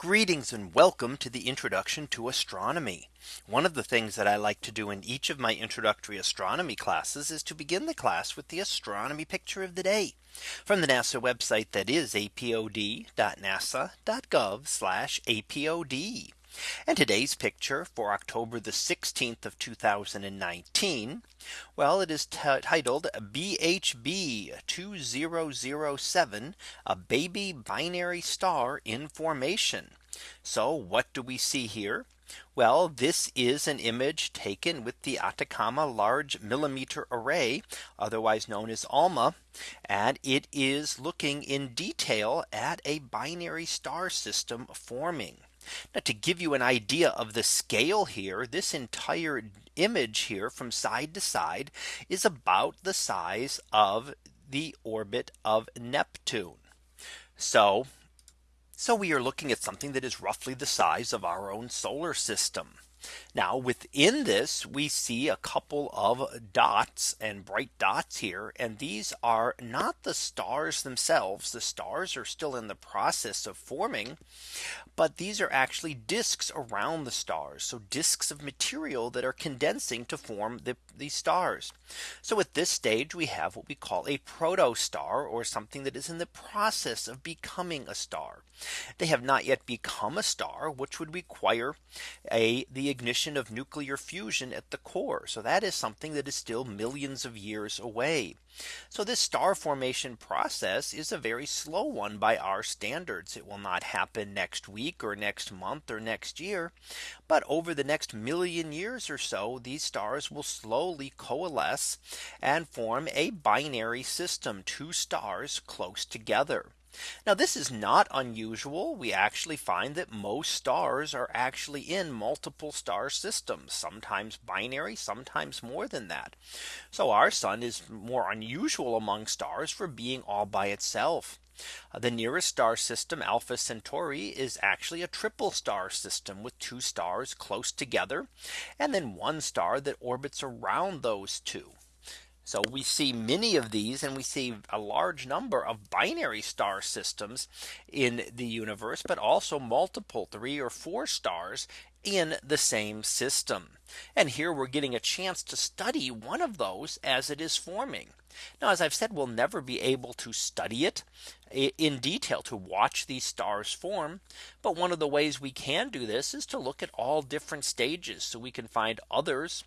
Greetings and welcome to the introduction to astronomy. One of the things that I like to do in each of my introductory astronomy classes is to begin the class with the astronomy picture of the day from the NASA website that is apod.nasa.gov apod. And today's picture for October the 16th of 2019. Well, it is titled BHB 2007 a baby binary star in formation. So what do we see here? Well, this is an image taken with the Atacama Large Millimeter Array, otherwise known as ALMA. And it is looking in detail at a binary star system forming. Now to give you an idea of the scale here, this entire image here from side to side is about the size of the orbit of Neptune. So so we are looking at something that is roughly the size of our own solar system. Now within this we see a couple of dots and bright dots here and these are not the stars themselves. The stars are still in the process of forming but these are actually disks around the stars. So disks of material that are condensing to form the, these stars. So at this stage we have what we call a protostar or something that is in the process of becoming a star. They have not yet become a star which would require a the ignition of nuclear fusion at the core. So that is something that is still millions of years away. So this star formation process is a very slow one by our standards. It will not happen next week or next month or next year. But over the next million years or so, these stars will slowly coalesce and form a binary system, two stars close together. Now this is not unusual. We actually find that most stars are actually in multiple star systems, sometimes binary, sometimes more than that. So our sun is more unusual among stars for being all by itself. Uh, the nearest star system Alpha Centauri is actually a triple star system with two stars close together and then one star that orbits around those two. So we see many of these and we see a large number of binary star systems in the universe, but also multiple three or four stars in the same system. And here we're getting a chance to study one of those as it is forming. Now, as I've said, we'll never be able to study it in detail to watch these stars form. But one of the ways we can do this is to look at all different stages so we can find others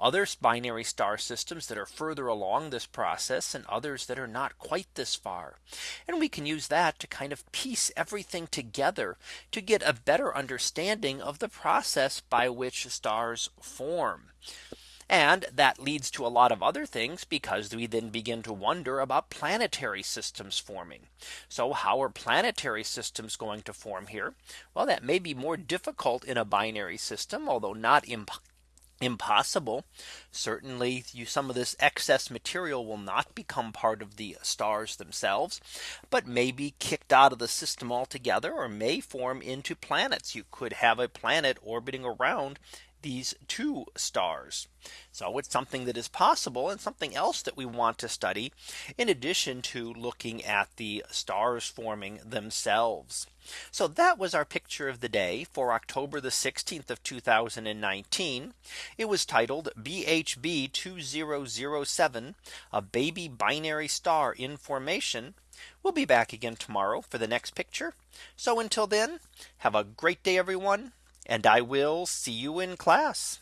other binary star systems that are further along this process and others that are not quite this far. And we can use that to kind of piece everything together to get a better understanding of the process by which stars form. And that leads to a lot of other things because we then begin to wonder about planetary systems forming. So how are planetary systems going to form here? Well, that may be more difficult in a binary system, although not impossible. Certainly you, some of this excess material will not become part of the stars themselves, but may be kicked out of the system altogether or may form into planets. You could have a planet orbiting around these two stars. So it's something that is possible and something else that we want to study in addition to looking at the stars forming themselves. So that was our picture of the day for October the 16th of 2019. It was titled BHB 2007 a baby binary star in formation. We'll be back again tomorrow for the next picture. So until then, have a great day, everyone and I will see you in class.